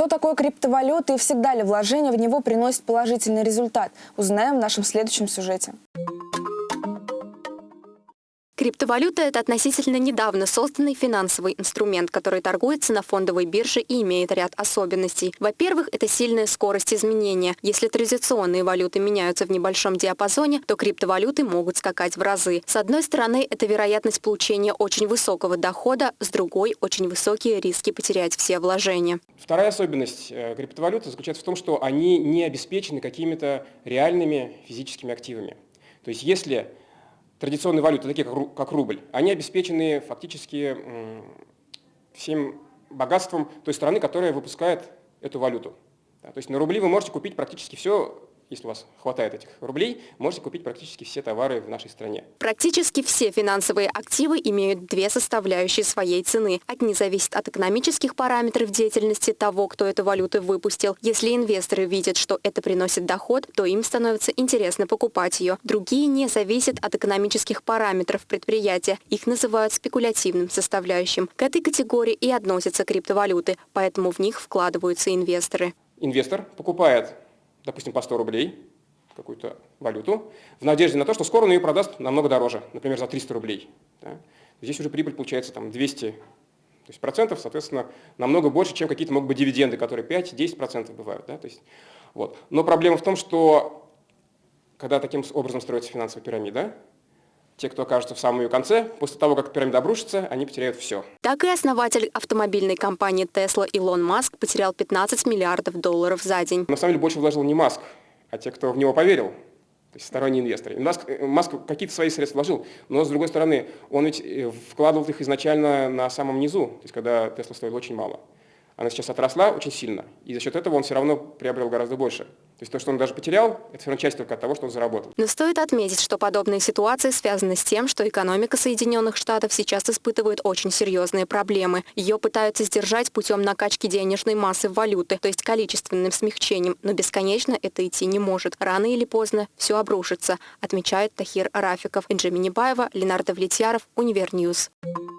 Что такое криптовалюта и всегда ли вложение в него приносит положительный результат? Узнаем в нашем следующем сюжете. Криптовалюта – это относительно недавно созданный финансовый инструмент, который торгуется на фондовой бирже и имеет ряд особенностей. Во-первых, это сильная скорость изменения. Если традиционные валюты меняются в небольшом диапазоне, то криптовалюты могут скакать в разы. С одной стороны, это вероятность получения очень высокого дохода, с другой – очень высокие риски потерять все вложения. Вторая особенность э, криптовалюты заключается в том, что они не обеспечены какими-то реальными физическими активами. То есть если традиционные валюты, такие как рубль, они обеспечены фактически всем богатством той страны, которая выпускает эту валюту. то есть на рубли вы можете купить практически все, если у вас хватает этих рублей, можете купить практически все товары в нашей стране. Практически все финансовые активы имеют две составляющие своей цены. Одни зависят от экономических параметров деятельности того, кто эту валюту выпустил. Если инвесторы видят, что это приносит доход, то им становится интересно покупать ее. Другие не зависят от экономических параметров предприятия. Их называют спекулятивным составляющим. К этой категории и относятся криптовалюты, поэтому в них вкладываются инвесторы. Инвестор покупает допустим, по 100 рублей какую-то валюту, в надежде на то, что скоро он ее продаст намного дороже, например, за 300 рублей. Да? Здесь уже прибыль получается там 200 то есть процентов, соответственно, намного больше, чем какие-то могут быть дивиденды, которые 5-10% бывают. Да? То есть, вот. Но проблема в том, что когда таким образом строится финансовая пирамида, те, кто окажется в самом ее конце, после того, как пирамида обрушится, они потеряют все. Так и основатель автомобильной компании Tesla Илон Маск потерял 15 миллиардов долларов за день. На самом деле больше вложил не Маск, а те, кто в него поверил, то есть сторонние инвесторы. Маск, э, Маск какие-то свои средства вложил, но с другой стороны, он ведь э, вкладывал их изначально на самом низу, то есть когда Tesla стоил очень мало она сейчас отросла очень сильно, и за счет этого он все равно приобрел гораздо больше. То есть то, что он даже потерял, это все равно часть только от того, что он заработал. Но стоит отметить, что подобные ситуации связаны с тем, что экономика Соединенных Штатов сейчас испытывает очень серьезные проблемы. Ее пытаются сдержать путем накачки денежной массы валюты, то есть количественным смягчением, но бесконечно это идти не может. Рано или поздно все обрушится, отмечает Тахир Рафиков. Инджи Минибаева, Ленардо Влетьяров, Univer News. Thank